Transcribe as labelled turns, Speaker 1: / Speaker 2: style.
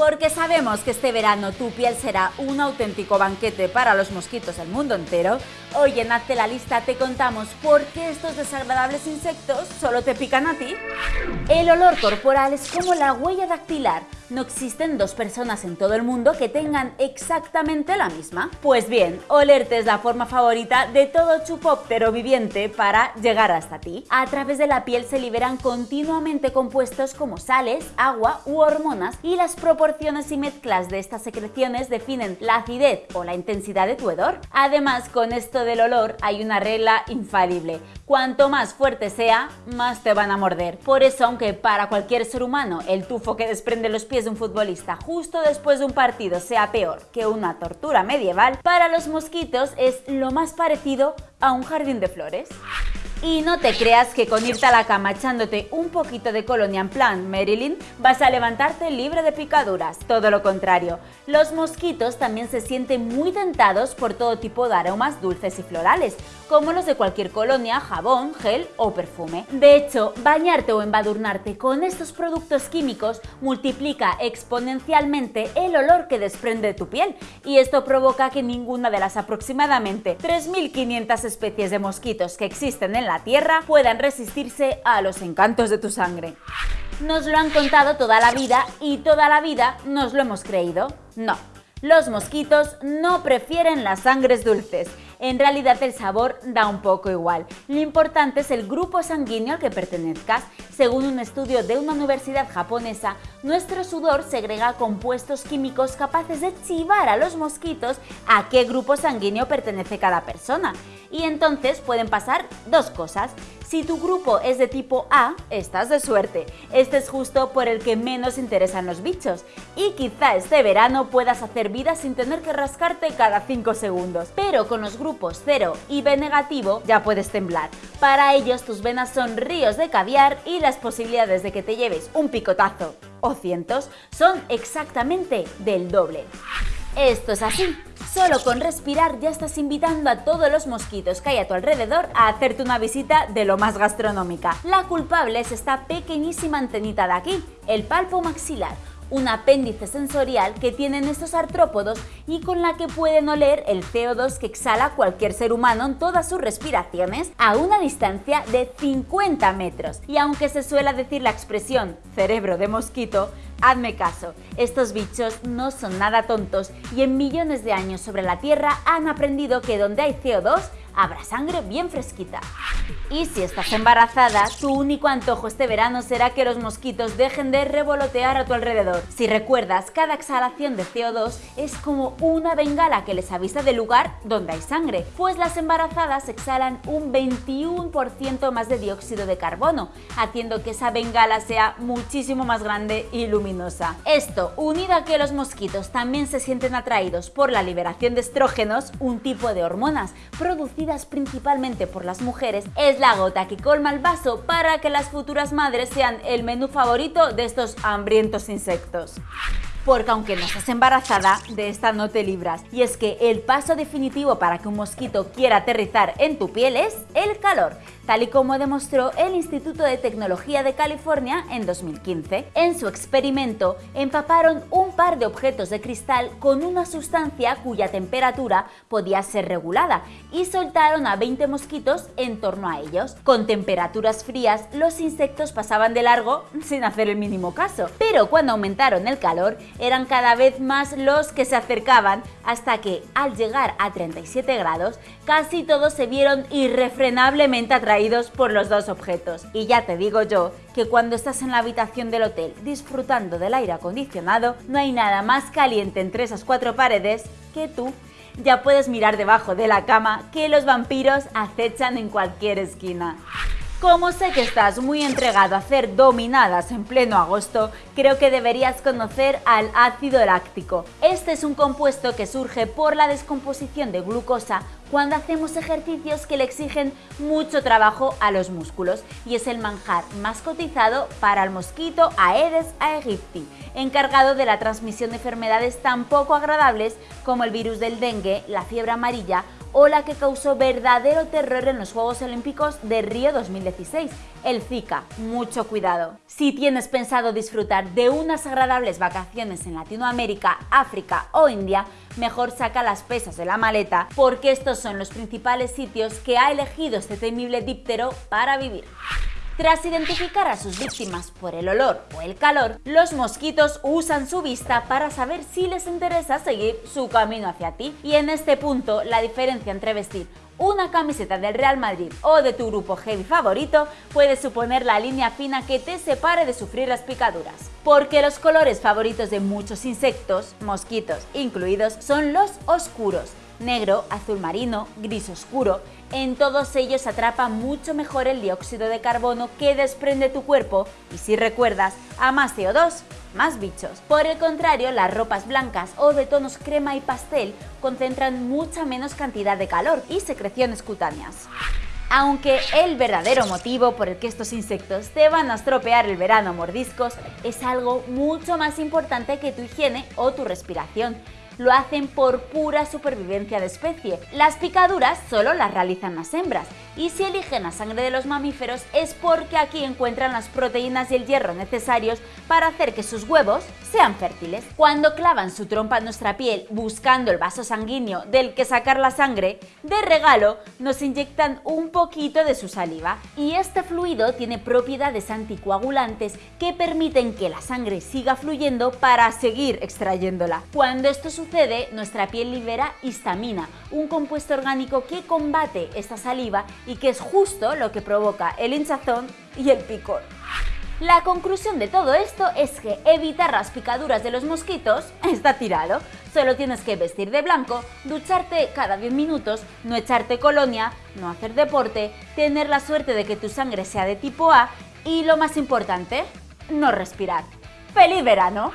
Speaker 1: Porque sabemos que este verano tu piel será un auténtico banquete para los mosquitos del mundo entero, hoy en Hazte la Lista te contamos por qué estos desagradables insectos solo te pican a ti. El olor corporal es como la huella dactilar, no existen dos personas en todo el mundo que tengan exactamente la misma. Pues bien, olerte es la forma favorita de todo chupóptero viviente para llegar hasta ti. A través de la piel se liberan continuamente compuestos como sales, agua u hormonas y las proporciones y mezclas de estas secreciones definen la acidez o la intensidad de tu hedor. Además, con esto del olor hay una regla infalible. Cuanto más fuerte sea, más te van a morder. Por eso, aunque para cualquier ser humano el tufo que desprende los pies de un futbolista justo después de un partido sea peor que una tortura medieval, para los mosquitos es lo más parecido a un jardín de flores. Y no te creas que con irte a la cama echándote un poquito de colonia en plan Marilyn vas a levantarte libre de picaduras, todo lo contrario. Los mosquitos también se sienten muy tentados por todo tipo de aromas dulces y florales, como los de cualquier colonia, jabón, gel o perfume. De hecho, bañarte o embadurnarte con estos productos químicos multiplica exponencialmente el olor que desprende tu piel y esto provoca que ninguna de las aproximadamente 3.500 especies de mosquitos que existen en la la Tierra puedan resistirse a los encantos de tu sangre. Nos lo han contado toda la vida y toda la vida nos lo hemos creído. No, los mosquitos no prefieren las sangres dulces en realidad el sabor da un poco igual. Lo importante es el grupo sanguíneo al que pertenezcas. Según un estudio de una universidad japonesa, nuestro sudor segrega compuestos químicos capaces de chivar a los mosquitos a qué grupo sanguíneo pertenece cada persona. Y entonces pueden pasar dos cosas. Si tu grupo es de tipo A, estás de suerte. Este es justo por el que menos interesan los bichos. Y quizá este verano puedas hacer vida sin tener que rascarte cada 5 segundos. Pero con los grupos 0 y B negativo ya puedes temblar. Para ellos tus venas son ríos de caviar y las posibilidades de que te lleves un picotazo o cientos son exactamente del doble. Esto es así. Solo con respirar ya estás invitando a todos los mosquitos que hay a tu alrededor a hacerte una visita de lo más gastronómica. La culpable es esta pequeñísima antenita de aquí, el palpo maxilar, un apéndice sensorial que tienen estos artrópodos y con la que pueden oler el CO2 que exhala cualquier ser humano en todas sus respiraciones a una distancia de 50 metros. Y aunque se suele decir la expresión cerebro de mosquito, Hazme caso, estos bichos no son nada tontos y en millones de años sobre la Tierra han aprendido que donde hay CO2 habrá sangre bien fresquita. Y si estás embarazada, tu único antojo este verano será que los mosquitos dejen de revolotear a tu alrededor. Si recuerdas, cada exhalación de CO2 es como una bengala que les avisa del lugar donde hay sangre, pues las embarazadas exhalan un 21% más de dióxido de carbono, haciendo que esa bengala sea muchísimo más grande y luminosa. Esto, unido a que los mosquitos también se sienten atraídos por la liberación de estrógenos, un tipo de hormonas producidas principalmente por las mujeres, es la gota que colma el vaso para que las futuras madres sean el menú favorito de estos hambrientos insectos porque aunque no estés embarazada, de esta no te libras. Y es que el paso definitivo para que un mosquito quiera aterrizar en tu piel es el calor tal y como demostró el Instituto de Tecnología de California en 2015. En su experimento, empaparon un par de objetos de cristal con una sustancia cuya temperatura podía ser regulada y soltaron a 20 mosquitos en torno a ellos. Con temperaturas frías, los insectos pasaban de largo sin hacer el mínimo caso, pero cuando aumentaron el calor, eran cada vez más los que se acercaban hasta que, al llegar a 37 grados, casi todos se vieron irrefrenablemente atraídos por los dos objetos. Y ya te digo yo que cuando estás en la habitación del hotel disfrutando del aire acondicionado, no hay nada más caliente entre esas cuatro paredes que tú. Ya puedes mirar debajo de la cama que los vampiros acechan en cualquier esquina. Como sé que estás muy entregado a hacer dominadas en pleno agosto, creo que deberías conocer al ácido láctico. Este es un compuesto que surge por la descomposición de glucosa cuando hacemos ejercicios que le exigen mucho trabajo a los músculos y es el manjar más cotizado para el mosquito Aedes aegypti, encargado de la transmisión de enfermedades tan poco agradables como el virus del dengue, la fiebre amarilla o la que causó verdadero terror en los Juegos Olímpicos de Río 2016, el Zika. Mucho cuidado. Si tienes pensado disfrutar de unas agradables vacaciones en Latinoamérica, África o India, mejor saca las pesas de la maleta porque estos son los principales sitios que ha elegido este temible díptero para vivir. Tras identificar a sus víctimas por el olor o el calor, los mosquitos usan su vista para saber si les interesa seguir su camino hacia ti. Y en este punto, la diferencia entre vestir una camiseta del Real Madrid o de tu grupo heavy favorito puede suponer la línea fina que te separe de sufrir las picaduras. Porque los colores favoritos de muchos insectos, mosquitos incluidos, son los oscuros, negro, azul marino, gris oscuro. En todos ellos atrapa mucho mejor el dióxido de carbono que desprende tu cuerpo y si recuerdas, a más CO2, más bichos. Por el contrario, las ropas blancas o de tonos crema y pastel concentran mucha menos cantidad de calor y secreciones cutáneas. Aunque el verdadero motivo por el que estos insectos te van a estropear el verano mordiscos es algo mucho más importante que tu higiene o tu respiración lo hacen por pura supervivencia de especie. Las picaduras solo las realizan las hembras y si eligen la sangre de los mamíferos es porque aquí encuentran las proteínas y el hierro necesarios para hacer que sus huevos sean fértiles. Cuando clavan su trompa en nuestra piel buscando el vaso sanguíneo del que sacar la sangre, de regalo nos inyectan un poquito de su saliva y este fluido tiene propiedades anticoagulantes que permiten que la sangre siga fluyendo para seguir extrayéndola. Cuando esto sucede, nuestra piel libera histamina, un compuesto orgánico que combate esta saliva y que es justo lo que provoca el hinchazón y el picor. La conclusión de todo esto es que evitar las picaduras de los mosquitos está tirado. Solo tienes que vestir de blanco, ducharte cada 10 minutos, no echarte colonia, no hacer deporte, tener la suerte de que tu sangre sea de tipo A y lo más importante, no respirar. ¡Feliz verano!